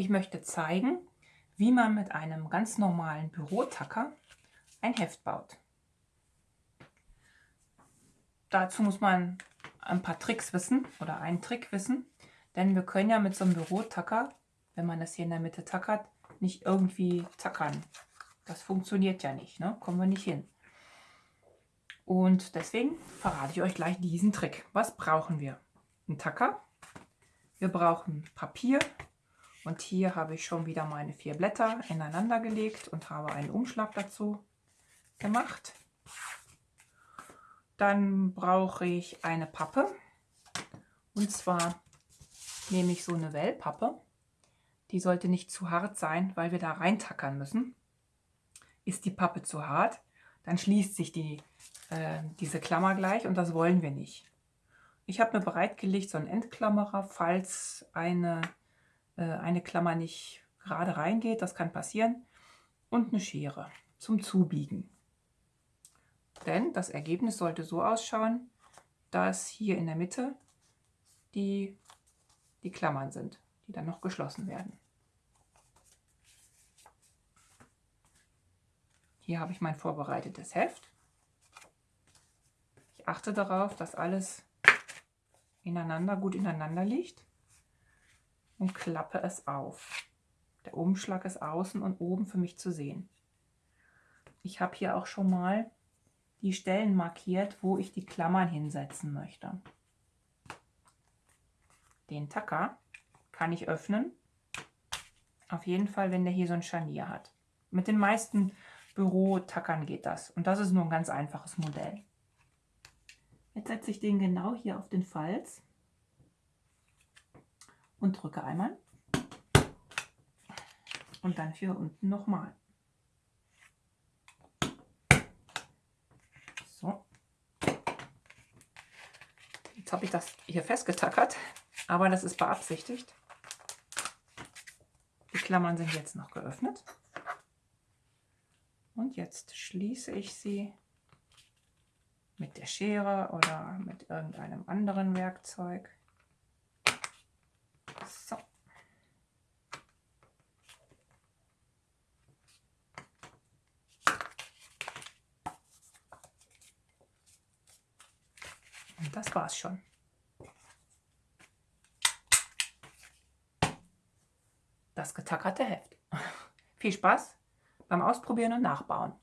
Ich möchte zeigen, wie man mit einem ganz normalen Bürotacker ein Heft baut. Dazu muss man ein paar Tricks wissen oder einen Trick wissen, denn wir können ja mit so einem Bürotacker, wenn man das hier in der Mitte tackert, nicht irgendwie tackern. Das funktioniert ja nicht, ne? kommen wir nicht hin. Und deswegen verrate ich euch gleich diesen Trick. Was brauchen wir? Ein Tacker, wir brauchen Papier und hier habe ich schon wieder meine vier Blätter ineinander gelegt und habe einen Umschlag dazu gemacht. Dann brauche ich eine Pappe und zwar nehme ich so eine Wellpappe. Die sollte nicht zu hart sein, weil wir da reintackern müssen. Ist die Pappe zu hart, dann schließt sich die äh, diese Klammer gleich und das wollen wir nicht. Ich habe mir bereitgelegt so einen Endklammerer, falls eine, eine Klammer nicht gerade reingeht, das kann passieren, und eine Schere zum Zubiegen. Denn das Ergebnis sollte so ausschauen, dass hier in der Mitte die, die Klammern sind, die dann noch geschlossen werden. Hier habe ich mein vorbereitetes Heft achte darauf, dass alles ineinander, gut ineinander liegt und klappe es auf. Der Umschlag ist außen und oben für mich zu sehen. Ich habe hier auch schon mal die Stellen markiert, wo ich die Klammern hinsetzen möchte. Den Tacker kann ich öffnen. Auf jeden Fall, wenn der hier so ein Scharnier hat. Mit den meisten Bürotackern geht das. Und das ist nur ein ganz einfaches Modell. Jetzt setze ich den genau hier auf den Falz und drücke einmal und dann hier unten nochmal. So. Jetzt habe ich das hier festgetackert, aber das ist beabsichtigt. Die Klammern sind jetzt noch geöffnet. Und jetzt schließe ich sie mit der Schere oder mit irgendeinem anderen Werkzeug. So. Und das war's schon. Das getackerte Heft. Viel Spaß beim Ausprobieren und Nachbauen.